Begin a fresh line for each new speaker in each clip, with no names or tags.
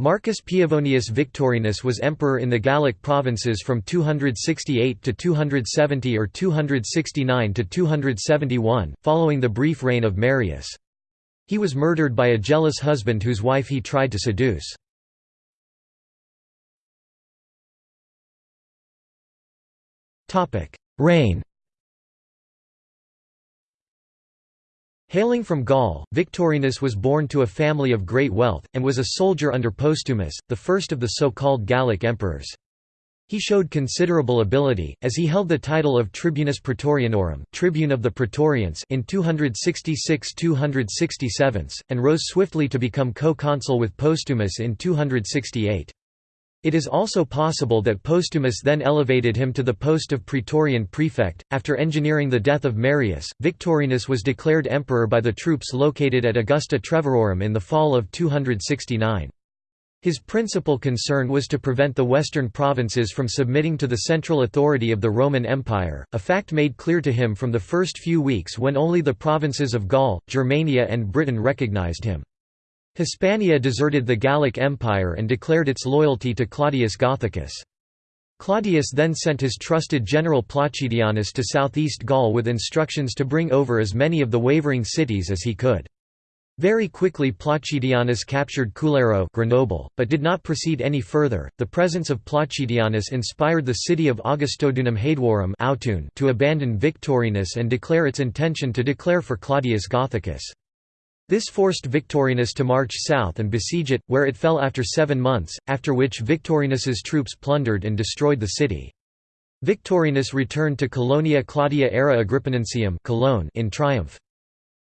Marcus Piavonius Victorinus was emperor in the Gallic provinces from 268 to 270 or 269 to 271, following the brief reign of Marius. He was murdered by a jealous husband whose wife he tried to seduce. Reign Hailing from Gaul, Victorinus was born to a family of great wealth, and was a soldier under Postumus, the first of the so-called Gallic emperors. He showed considerable ability, as he held the title of Tribunus Praetorianorum tribune of the Praetorians in 266–267, and rose swiftly to become co-consul with Postumus in 268. It is also possible that Postumus then elevated him to the post of Praetorian prefect. After engineering the death of Marius, Victorinus was declared emperor by the troops located at Augusta Treverorum in the fall of 269. His principal concern was to prevent the western provinces from submitting to the central authority of the Roman Empire, a fact made clear to him from the first few weeks when only the provinces of Gaul, Germania and Britain recognized him. Hispania deserted the Gallic Empire and declared its loyalty to Claudius Gothicus. Claudius then sent his trusted general Placidianus to southeast Gaul with instructions to bring over as many of the wavering cities as he could. Very quickly Placidianus captured Cularo Grenoble, but did not proceed any further. The presence of Placidianus inspired the city of Augustodunum Haeduorum to abandon Victorinus and declare its intention to declare for Claudius Gothicus. This forced Victorinus to march south and besiege it, where it fell after seven months, after which Victorinus's troops plundered and destroyed the city. Victorinus returned to Colonia Claudia Ara Agrippinensium Cologne in triumph.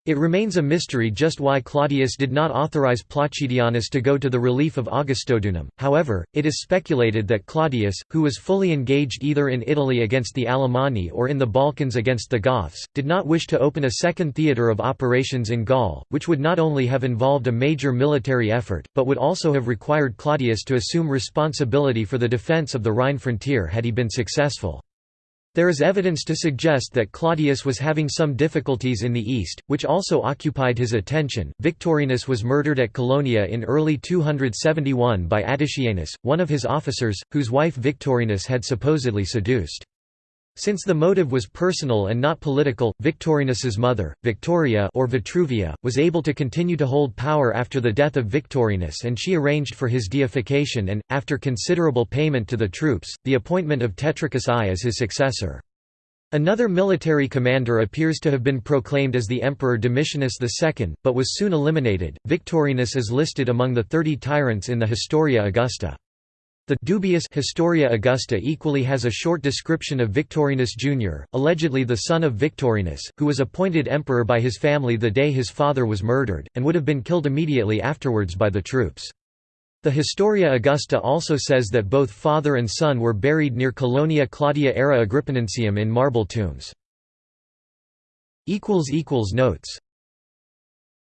It remains a mystery just why Claudius did not authorize Placidianus to go to the relief of Augustodunum, however, it is speculated that Claudius, who was fully engaged either in Italy against the Alemanni or in the Balkans against the Goths, did not wish to open a second theatre of operations in Gaul, which would not only have involved a major military effort, but would also have required Claudius to assume responsibility for the defence of the Rhine frontier had he been successful. There is evidence to suggest that Claudius was having some difficulties in the east, which also occupied his attention. Victorinus was murdered at Colonia in early 271 by Attichianus, one of his officers, whose wife Victorinus had supposedly seduced. Since the motive was personal and not political, Victorinus's mother, Victoria or Vitruvia, was able to continue to hold power after the death of Victorinus and she arranged for his deification and, after considerable payment to the troops, the appointment of Tetricus I as his successor. Another military commander appears to have been proclaimed as the Emperor Domitianus II, but was soon eliminated. Victorinus is listed among the thirty tyrants in the Historia Augusta. The dubious Historia Augusta equally has a short description of Victorinus Jr., allegedly the son of Victorinus, who was appointed emperor by his family the day his father was murdered, and would have been killed immediately afterwards by the troops. The Historia Augusta also says that both father and son were buried near Colonia Claudia Ara Agrippinensium in marble tombs. Notes